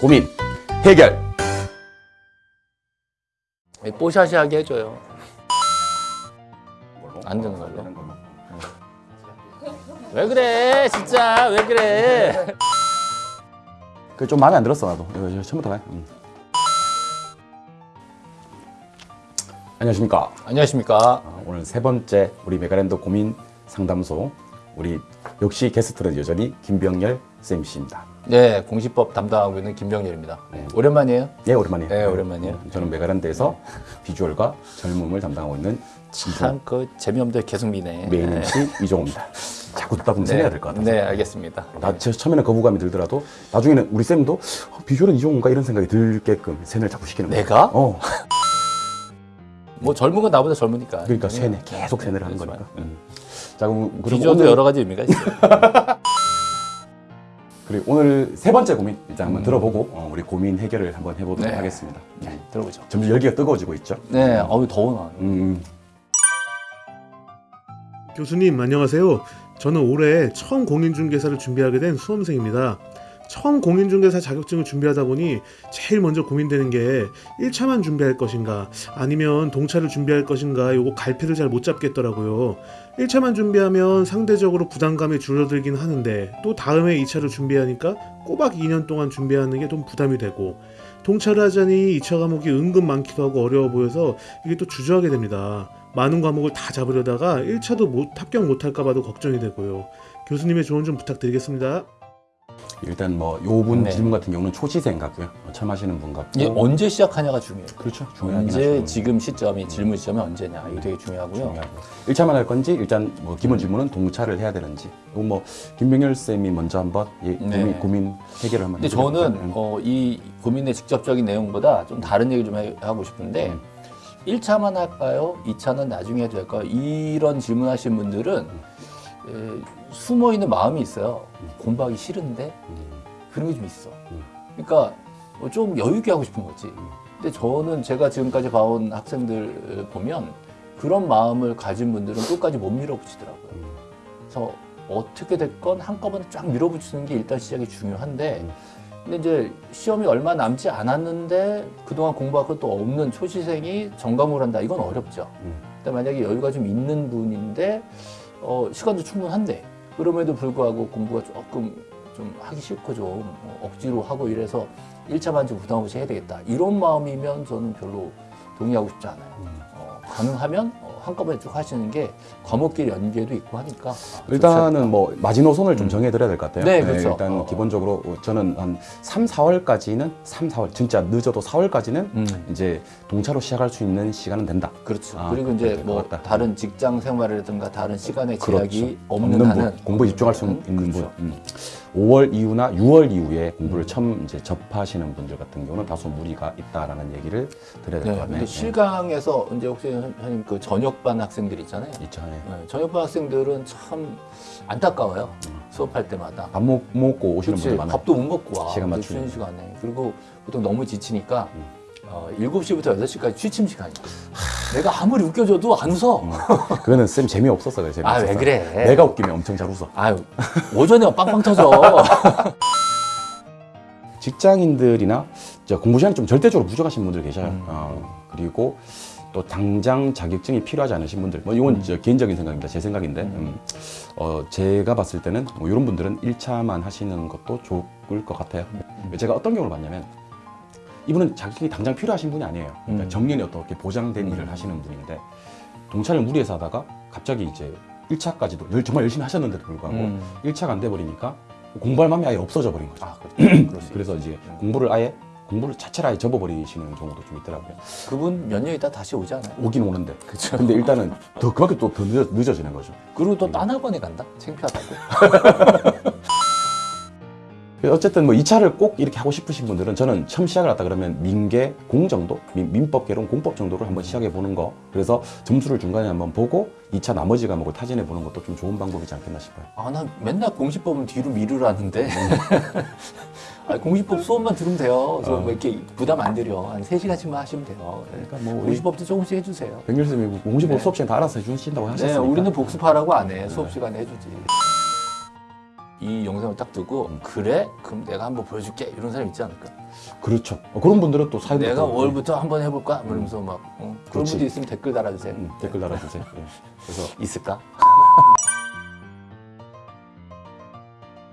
고민 해결. 뽀샤시하게 해줘요. 안 되는 걸로. 왜 그래 진짜 왜 그래 그좀 마음에 안 들었어 나도. 이거 이거 처음부터 가. 음. 안녕하십니까. 안녕하십니까 어, 오늘 세 번째 우리 메가랜드 고민 상담소 우리 역시 게스트는 여전히 김병렬 쌤씨입니다. 네 공시법 담당하고 있는 김병렬입니다 네. 오랜만이에요 예 오랜만이에요. 네, 오랜만이에요. 어, 저는 메가랜드에서 비주얼과 젊음을 담당하고 있는 참그 재미없는데 계속 미네 main MC 이종호입니다. 자꾸 듣다 보면 세뇌가 될것 같아서. 네 알겠습니다 나 저, 처음에는 거부감이 들더라도 나중에는 우리 쌤도 어, 비주얼은 이종호인가 이런 생각이 들게끔 세뇌를 자꾸 시키는 거야. 내가? 어. 뭐 젊은 건 나보다 젊으니까 그러니까 세뇌 계속 세뇌를 하는 그렇지만. 거니까. 음. 자 그럼 비주얼도 오늘 여러 가지 의미가 있어요 그리고 오늘 세 번째 고민 일단 한번 들어보고 어, 우리 고민 해결을 한번 해보도록 네. 하겠습니다. 네, 들어보죠 점점 열기가 뜨거워지고 있죠. 네 어우 더워 나 음, 교수님 안녕하세요. 저는 올해 처음 공인중개사를 준비하게 된 수험생입니다. 처음 공인중개사 자격증을 준비하다 보니 제일 먼저 고민되는 게 1차만 준비할 것인가 아니면 동차를 준비할 것인가 요거 갈피를 잘 못 잡겠더라고요. 1차만 준비하면 상대적으로 부담감이 줄어들긴 하는데 또 다음에 2차를 준비하니까 꼬박 2년 동안 준비하는 게 좀 부담이 되고 동차를 하자니 2차 과목이 은근 많기도 하고 어려워 보여서 이게 또 주저하게 됩니다. 많은 과목을 다 잡으려다가 1차도 못, 합격 못할까 봐도 걱정이 되고요. 교수님의 조언 좀 부탁드리겠습니다. 일단 뭐 요분 네. 질문 같은 경우는 초시생 같고요. 어, 처음 하시는 분 같고. 이게 언제 시작하냐가 중요해요 그렇죠. 중요하긴 언제 하죠. 지금 시점이 질문 시점이 언제냐 이거 되게 중요하고요 중요하고. 1차만 할 건지 일단 뭐 기본 질문은 동차를 해야 되는지. 이거 뭐 김병열 쌤이 먼저 한번 예, 네. 고민, 고민 해결을 한번 근데? 저는 음. 어, 이 고민의 직접적인 내용보다 좀 다른 얘기 좀 해- 하고 싶은데 음. 1차만 할까요? 2차는 나중에 해도 될까요? 이런 질문하신 분들은 에, 숨어 있는 마음이 있어요. 공부하기 싫은데 음. 그런 게 좀 있어. 음. 그러니까 뭐좀 여유 있게 하고 싶은 거지. 근데 저는 제가 지금까지 봐온 학생들 보면 그런 마음을 가진 분들은 끝까지 못 밀어붙이더라고요. 음. 그래서 어떻게 됐건 한꺼번에 쫙 밀어붙이는 게 일단 시작이 중요한데 음. 근데 이제 시험이 얼마 남지 않았는데 그동안 공부할 것도 없는 초시생이 전과목을 한다 이건 어렵죠. 음. 근데 만약에 여유가 좀 있는 분인데 어, 시간도 충분한데 그럼에도 불구하고 공부가 조금 좀 하기 싫고 좀 어, 억지로 하고 이래서 1차만 좀 부담 없이 해야 되겠다 이런 마음이면 저는 별로 동의하고 싶지 않아요. 음. 어, 가능하면 어, 한꺼번에 쭉 하시는 게 과목길 연계도 있고 하니까 아, 일단은 뭐 마지노선을 좀 음. 정해드려야 될 것 같아요. 네, 그렇죠. 일단 어. 기본적으로 저는 한 3, 4월까지는 3, 4월 진짜 늦어도 4월까지는 음. 이제 동차로 시작할 수 있는 시간은 된다. 그렇죠. 아, 그리고 이제 뭐. 다른 직장 생활이라든가 다른 시간에 제약이 그렇죠. 없는, 분, 한은 공부에 집중할 수 있는 그렇죠. 분. 음. 5월 이후나 6월 이후에 공부를 처음 이제 접하시는 분들 같은 경우는 다소 무리가 있다라는 얘기를 드려야 될 네, 것 같네요. 근데 실강에서 이제 혹시 선생님 그 전역반 학생들 있잖아요. 있죠. 네. 네, 전역반 학생들은 참 안타까워요. 수업할 때마다. 밥 먹, 먹고 오시는 그렇지, 분들 많아요. 밥도 못 먹고 와. 시간 그 맞추는. 시간에. 그리고 보통 너무 지치니까 음. 어, 7시부터 8시까지 취침 시간이야. 내가 아무리 웃겨줘도 안 웃어. 음. 그거는 쌤 재미없었어. 그래, 아, 재미없었어. 왜 그래? 내가 웃기면 엄청 잘 웃어. 아유, 오전에 빵빵 터져. 직장인들이나 저 공부 시간이 좀 절대적으로 부족하신 분들 계셔요. 음. 어, 그리고 또 당장 자격증이 필요하지 않으신 분들, 뭐 이건 저 개인적인 생각입니다. 제 생각인데, 음. 어, 제가 봤을 때는 뭐 이런 분들은 1차만 하시는 것도 좋을 것 같아요. 제가 어떤 경우를 봤냐면 이분은 자격증이 당장 필요하신 분이 아니에요. 그러니까 음. 정년이 어떻게 보장된 음. 일을 하시는 분인데 동차를 무리해서 하다가 갑자기 이제 1차까지도 열- 정말 열심히 하셨는데도 불구하고 음. 1차가 안 돼 버리니까 공부할 마음이 아예 없어져 버린 거죠. 아, 그렇죠. 그래서. 이제 음. 공부를 아예 공부를 자체를 아예 접어버리시는 경우도 좀 있더라고요. 그분 몇 년 있다 다시 오지 않아요? 오긴 오는데. 그렇죠. 근데 일단은 더 그만큼 또더 늦어, 늦어지는 거죠. 그리고 또 딴 학원에 간다? 창피하다고. 어쨌든 뭐 2차를 꼭 이렇게 하고 싶으신 분들은 저는 처음 시작을 했다 그러면 민계 공 정도, 민, 민법계론 공법 정도를 한번 시작해 보는 거. 그래서 점수를 중간에 한번 보고 2차 나머지 과목을 타진해 보는 것도 좀 좋은 방법이지 않겠나 싶어요. 아, 난 맨날 공시법은 뒤로 미루라는데. 아, 공시법 수업만 들으면 돼요. 그래서 어. 뭐 이렇게 부담 안 들여. 한 3시간씩만 하시면 돼요. 네. 그러니까 뭐 공시법도 조금씩 해주세요. 백렬 쌤이 공시법 네. 수업 시간 다 알아서 해주신다고 네, 하셨으니까. 우리는 복습하라고 안 해. 수업 시간에 해주지. 이 영상을 딱 듣고 그래? 그럼 내가 한번 보여줄게 이런 사람 있지 않을까? 그렇죠. 어, 그런 분들은 또 사연 내가 월부터 한번 해볼까? 이러면서 막 어, 그런. 분도 있으면 댓글 달아주세요. 음, 댓글 달아주세요. 예. 그래서 있을까?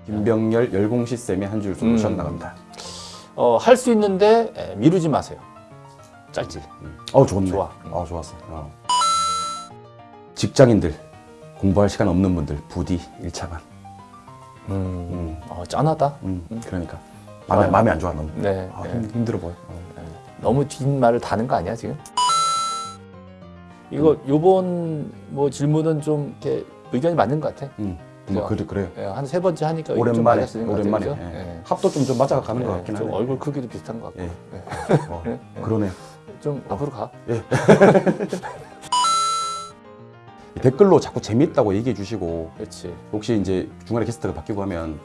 김병열 열공시 쌤의 한줄 음. 솔루션 나갑니다. 어, 할 수 있는데 에, 미루지 마세요. 짧지. 어 좋네. 좋아. 어 좋았어. 어. 직장인들 공부할 시간 없는 분들 부디 1차만. 음, 어, 짠하다. 음, 그러니까 마음에 좋아요. 마음에 안 좋아 너무. 네. 아, 네. 힘, 힘들어 보여. 어. 너무 긴 말을 다는 거 아니야 지금? 이거 요번 뭐 질문은 좀 이렇게 의견이 맞는 것 같아. 음, 뭐? 그래 그래요. 예, 한세 번째 하니까 오랜만에 것 같아요, 오랜만에? 예. 예. 합도 좀 좀 맞아가는 것 예, 같긴 좀 하네. 얼굴 크기도 비슷한 것 같고. 예. 예. 어, 예. 그러네. 좀 앞으로 가. 댓글로 자꾸 재밌다고 얘기해 주시고 그렇지. 혹시 이제 중간에 게스트가 바뀌고 하면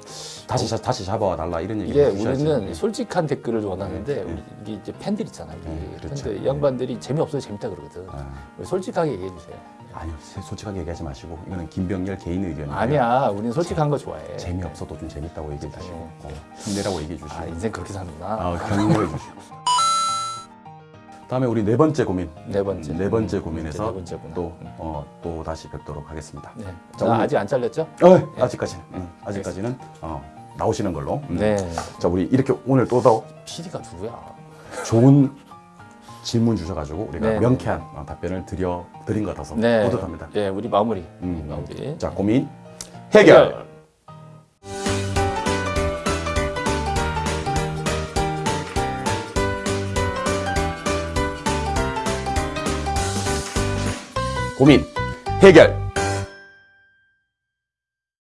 다시 자- 다시 잡아와 달라 이런 얘기 이게 해주셔야지. 우리는 솔직한 댓글을 원하는데 예, 예. 우리 이게 이제 팬들 있잖아. 우리 예, 그렇죠. 팬들 이 양반들이 재미없어도 재밌다 그러거든. 아, 솔직하게 얘기해 주세요. 아니요 솔직하게 얘기하지 마시고 이거는 김병열 개인 의견이에요. 아니야, 우리는 솔직한 거 좋아해. 재미없어도 좀 재밌다고 얘기해 주시고 네. 어, 힘내라고 얘기해 주시고 아 인생 그렇게 사는구나. 아, 격려해 주시고 다음에 우리 네 번째 고민 네 번째. 네 번째 음, 고민에서 네 번째구나. 또, 어, 또 다시 뵙도록 하겠습니다. 네. 자, 나 오늘- 아직 안 잘렸죠? 어, 아직까지는 응, 아직까지는 어, 나오시는 걸로. 음. 네. 자 우리 이렇게 오늘 또 더 PD가 누구야? 좋은 질문 주셔가지고 우리가 네. 명쾌한 어, 답변을 드려 드린 것 같아서 네. 뿌듯합니다. 예, 우리 마무리. 음. 마무리. 자 고민 해결. 고민 해결.